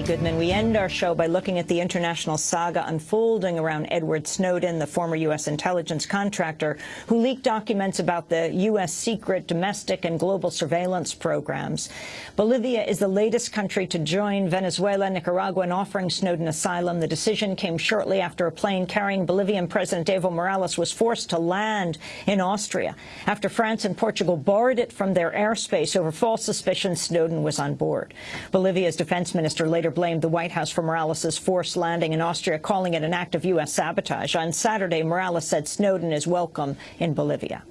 Amy Goodman. We end our show by looking at the international saga unfolding around Edward Snowden, the former U.S. intelligence contractor who leaked documents about the U.S. secret domestic and global surveillance programs. Bolivia is the latest country to join Venezuela, Nicaragua in offering Snowden asylum. The decision came shortly after a plane carrying Bolivian President Evo Morales was forced to land in Austria after France and Portugal barred it from their airspace over false suspicion Snowden was on board. Bolivia's defense minister later blamed the White House for Morales' forced landing in Austria, calling it an act of U.S. sabotage. On Saturday, Morales said Snowden is welcome in Bolivia.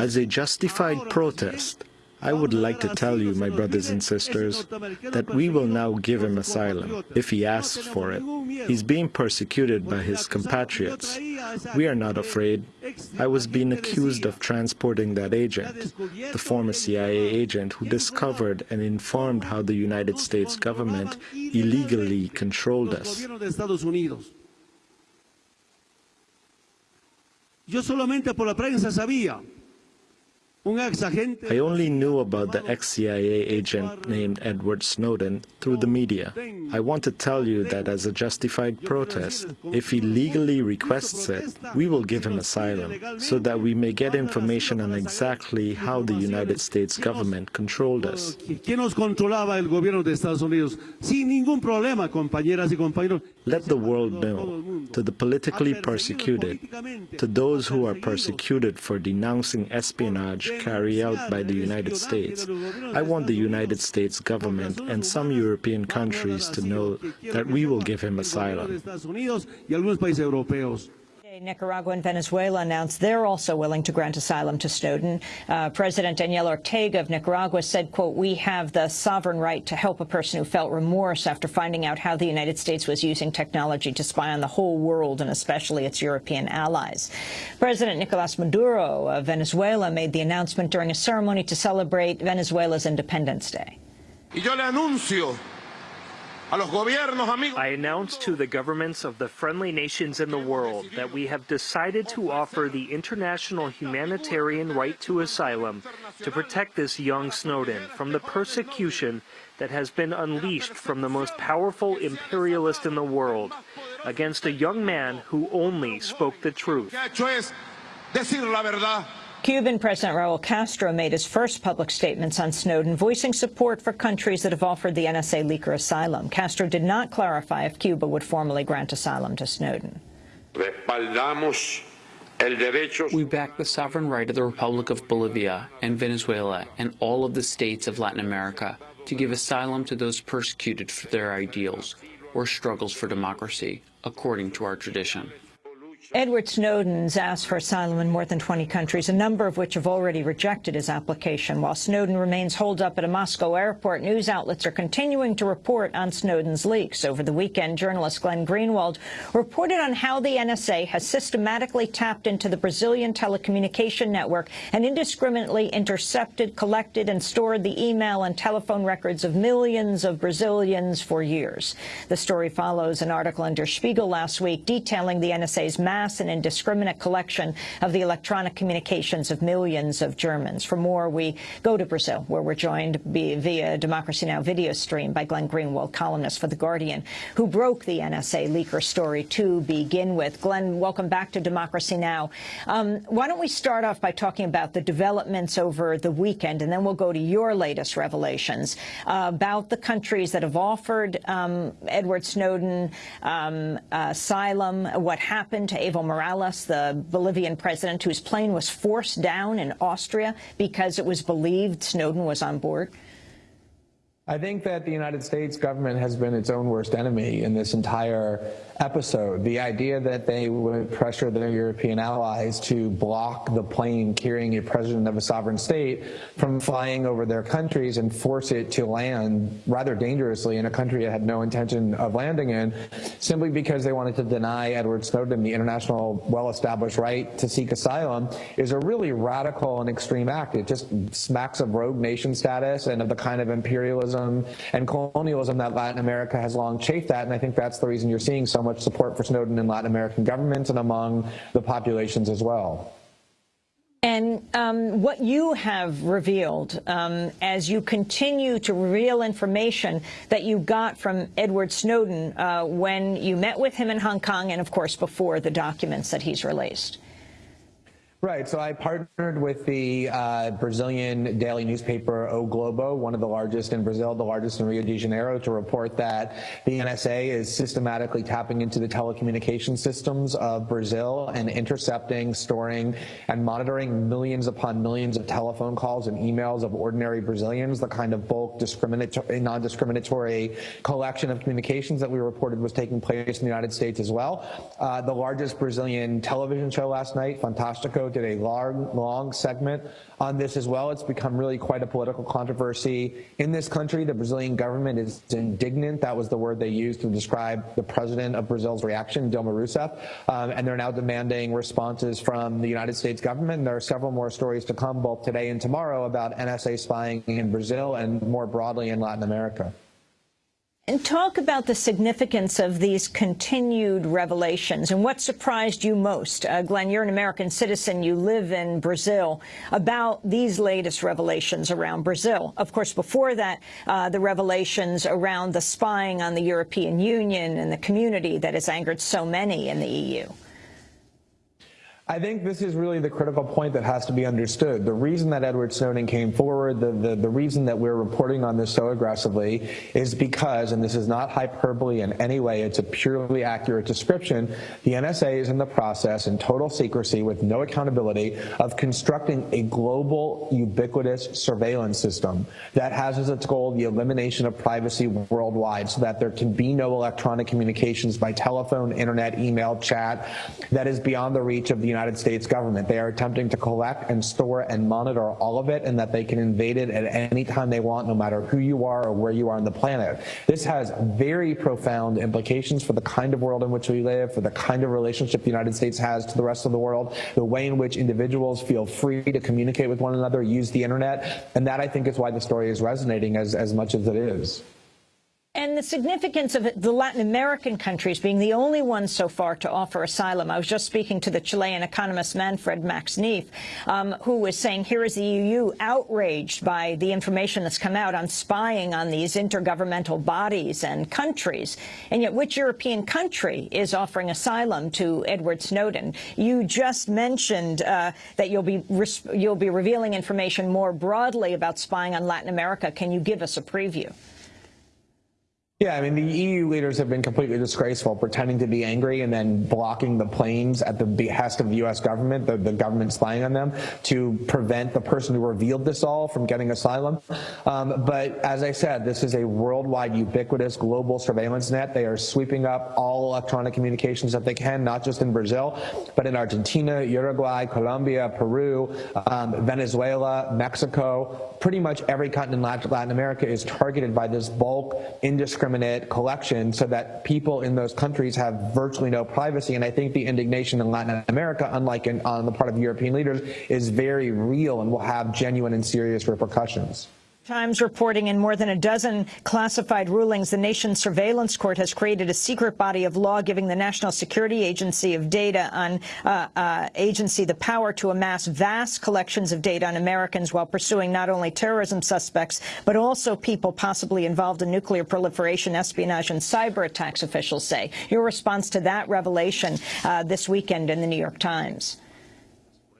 As a justified protest, I would like to tell you, my brothers and sisters, that we will now give him asylum, if he asks for it. He's being persecuted by his compatriots. We are not afraid. I was being accused of transporting that agent, the former CIA agent who discovered and informed how the United States government illegally controlled us. Yo solamente por la prensa sabía I only knew about the ex-CIA agent named Edward Snowden through the media. I want to tell you that as a justified protest, if he legally requests it, we will give him asylum so that we may get information on exactly how the United States government controlled us. Let the world know, to the politically persecuted, to those who are persecuted for denouncing espionage carried out by the United States. I want the United States government and some European countries to know that we will give him asylum. Nicaragua and Venezuela announced they're also willing to grant asylum to Snowden. Uh, President Daniel Ortega of Nicaragua said, quote, we have the sovereign right to help a person who felt remorse after finding out how the United States was using technology to spy on the whole world and especially its European allies. President Nicolas Maduro of Venezuela made the announcement during a ceremony to celebrate Venezuela's Independence Day. Y yo le anuncio I announce to the governments of the friendly nations in the world that we have decided to offer the international humanitarian right to asylum to protect this young Snowden from the persecution that has been unleashed from the most powerful imperialist in the world against a young man who only spoke the truth. Cuban President Raul Castro made his first public statements on Snowden, voicing support for countries that have offered the NSA leaker asylum. Castro did not clarify if Cuba would formally grant asylum to Snowden. We back the sovereign right of the Republic of Bolivia and Venezuela and all of the states of Latin America to give asylum to those persecuted for their ideals or struggles for democracy, according to our tradition. Edward Snowden's asked for asylum in more than 20 countries, a number of which have already rejected his application. While Snowden remains holed up at a Moscow airport, news outlets are continuing to report on Snowden's leaks. Over the weekend, journalist Glenn Greenwald reported on how the NSA has systematically tapped into the Brazilian telecommunication network and indiscriminately intercepted, collected, and stored the email and telephone records of millions of Brazilians for years. The story follows an article in Der Spiegel last week detailing the NSA's mass and indiscriminate collection of the electronic communications of millions of Germans. For more, we go to Brazil, where we're joined via Democracy Now! video stream by Glenn Greenwald, columnist for The Guardian, who broke the NSA leaker story to begin with. Glenn, welcome back to Democracy Now! Um, why don't we start off by talking about the developments over the weekend, and then we'll go to your latest revelations uh, about the countries that have offered um, Edward Snowden um, asylum, what happened to Evo Morales, the Bolivian president whose plane was forced down in Austria because it was believed Snowden was on board? I think that the United States government has been its own worst enemy in this entire episode. The idea that they would pressure their European allies to block the plane carrying a president of a sovereign state from flying over their countries and force it to land rather dangerously in a country it had no intention of landing in, simply because they wanted to deny Edward Snowden the international well-established right to seek asylum, is a really radical and extreme act. It just smacks of rogue nation status and of the kind of imperialism and colonialism that Latin America has long chafed at, and I think that's the reason you're seeing so much support for Snowden in Latin American governments and among the populations as well. And um, what you have revealed um, as you continue to reveal information that you got from Edward Snowden uh, when you met with him in Hong Kong and, of course, before the documents that he's released. Right. So I partnered with the uh, Brazilian daily newspaper O Globo, one of the largest in Brazil, the largest in Rio de Janeiro, to report that the NSA is systematically tapping into the telecommunication systems of Brazil and intercepting, storing, and monitoring millions upon millions of telephone calls and emails of ordinary Brazilians, the kind of bulk discriminatory, non-discriminatory collection of communications that we reported was taking place in the United States as well. Uh, the largest Brazilian television show last night, Did a long, long segment on this as well. It's become really quite a political controversy in this country. The Brazilian government is indignant. That was the word they used to describe the president of Brazil's reaction, Dilma Rousseff. Um, and they're now demanding responses from the United States government. And there are several more stories to come both today and tomorrow about NSA spying in Brazil and more broadly in Latin America. And talk about the significance of these continued revelations and what surprised you most. Uh, Glenn, you're an American citizen. You live in Brazil. About these latest revelations around Brazil. Of course, before that, uh, the revelations around the spying on the European Union and the community that has angered so many in the EU. I think this is really the critical point that has to be understood. The reason that Edward Snowden came forward, the, the, the, reason that we're reporting on this so aggressively is because, and this is not hyperbole in any way, it's a purely accurate description, the NSA is in the process in total secrecy with no accountability of constructing a global ubiquitous surveillance system that has as its goal the elimination of privacy worldwide so that there can be no electronic communications by telephone, internet, email, chat that is beyond the reach of the United States government. They are attempting to collect and store and monitor all of it and that they can invade it at any time they want, no matter who you are or where you are on the planet. This has very profound implications for the kind of world in which we live, for the kind of relationship the United States has to the rest of the world, the way in which individuals feel free to communicate with one another, use the internet. And that, I think, is why the story is resonating as, as much as it is. And the significance of the Latin American countries being the only ones so far to offer asylum. I was just speaking to the Chilean economist Manfred Max Neef, um, who was saying here is the EU outraged by the information that's come out on spying on these intergovernmental bodies and countries. And yet which European country is offering asylum to Edward Snowden? You just mentioned uh, that you'll be, you'll be revealing information more broadly about spying on Latin America. Can you give us a preview? Yeah, I mean, the EU leaders have been completely disgraceful, pretending to be angry and then blocking the planes at the behest of the U.S. government, the, the government spying on them, to prevent the person who revealed this all from getting asylum. Um, but as I said, this is a worldwide, ubiquitous, global surveillance net. They are sweeping up all electronic communications that they can, not just in Brazil, but in Argentina, Uruguay, Colombia, Peru, um, Venezuela, Mexico. Pretty much every continent in Latin America is targeted by this bulk, indiscriminate indiscriminate collection so that people in those countries have virtually no privacy. And I think the indignation in Latin America, unlike in, on the part of European leaders, is very real and will have genuine and serious repercussions. Times reporting in more than a dozen classified rulings, the nation's surveillance court has created a secret body of law giving the National Security Agency of data on uh, uh, agency the power to amass vast collections of data on Americans while pursuing not only terrorism suspects, but also people possibly involved in nuclear proliferation, espionage, and cyber attacks, officials say. Your response to that revelation uh, this weekend in the New York Times.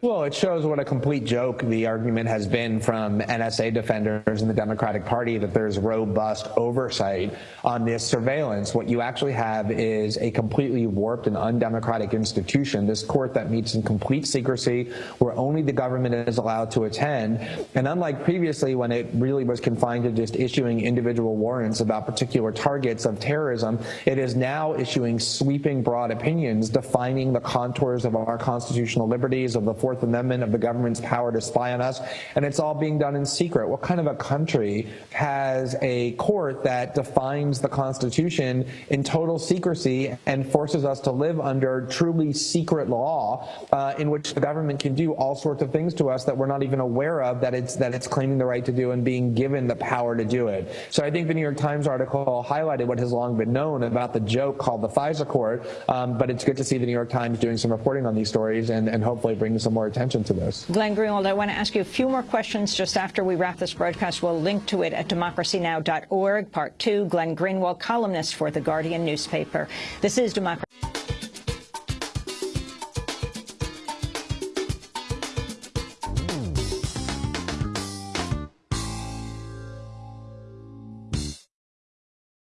Well, it shows what a complete joke the argument has been from NSA defenders in the Democratic Party that there's robust oversight on this surveillance. What you actually have is a completely warped and undemocratic institution, this court that meets in complete secrecy, where only the government is allowed to attend. And unlike previously, when it really was confined to just issuing individual warrants about particular targets of terrorism, it is now issuing sweeping broad opinions defining the contours of our constitutional liberties, of the Fourth Amendment of the government's power to spy on us, and it's all being done in secret. What kind of a country has a court that defines the Constitution in total secrecy and forces us to live under truly secret law uh, in which the government can do all sorts of things to us that we're not even aware of that it's that it's claiming the right to do and being given the power to do it. So I think the New York Times article highlighted what has long been known about the joke called the FISA court, um, but it's good to see the New York Times doing some reporting on these stories and, and hopefully bringing some more attention to this. Glenn Greenwald, I want to ask you a few more questions just after we wrap this broadcast. We'll link to it at democracynow.org. Part two, Glenn Greenwald, columnist for The Guardian newspaper. This is Democracy.